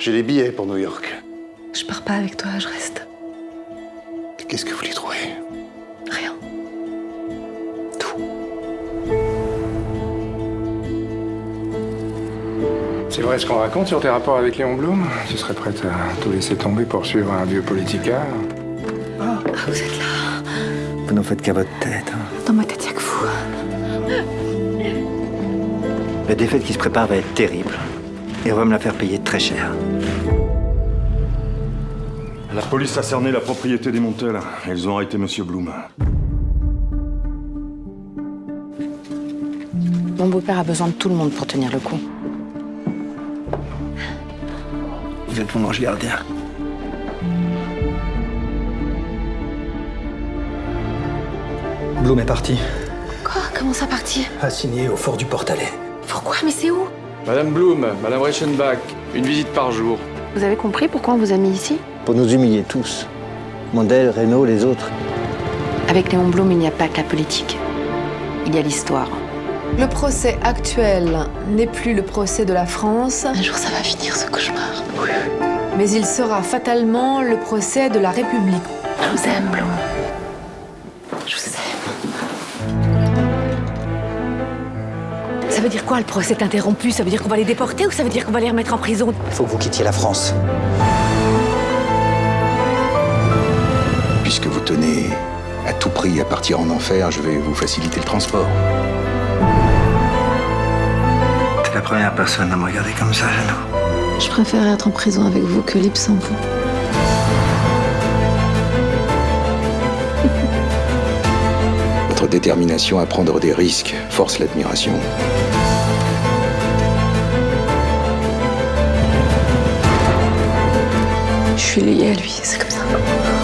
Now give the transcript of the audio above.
J'ai les billets pour New York. Je pars pas avec toi, je reste. Qu'est-ce que vous lui trouvez? Rien. C'est vrai ce qu'on raconte sur tes rapports avec Léon Blum? Tu serais prête à tout laisser tomber pour suivre un vieux politicard Ah, vous êtes là. Vous n'en faites qu'à votre tête. hein. Dans ma tête, y'a que vous. La défaite qui se prépare va être terrible. Et on va me la faire payer très cher. La police a cerné la propriété des Montel. Ils ont arrêté Monsieur Blum. Mon beau-père a besoin de tout le monde pour tenir le coup. Vous êtes mon ange gardien. Bloom est parti. Quoi? Comment ça parti? Assigné au fort du Portalet. Pourquoi? Mais c'est où? Madame Blum, Madame Reichenbach, une visite par jour. Vous avez compris pourquoi on vous a mis ici? Pour nous humilier tous. Mondel, Renault, les autres. Avec Léon Blum, il n'y a pas que la politique. Il y a l'histoire. Le procès actuel n'est plus le procès de la France, Un jour, ça va finir ce cauchemar. mais il sera fatalement le procès de la République. Je vous aime, Blum. Je vous aime. Ça veut dire quoi le procès est interrompu Ça veut dire qu'on va les déporter ou ça veut dire qu'on va les remettre en prison? Il faut que vous quittiez la France. Puisque vous tenez à tout prix à partir en enfer, je vais vous faciliter le transport. T'es la première personne à me regarder comme ça, Jeannot. Je préfère être en prison avec vous que libre sans vous. Détermination à prendre des risques force l'admiration. Je suis liée à lui, c'est comme ça.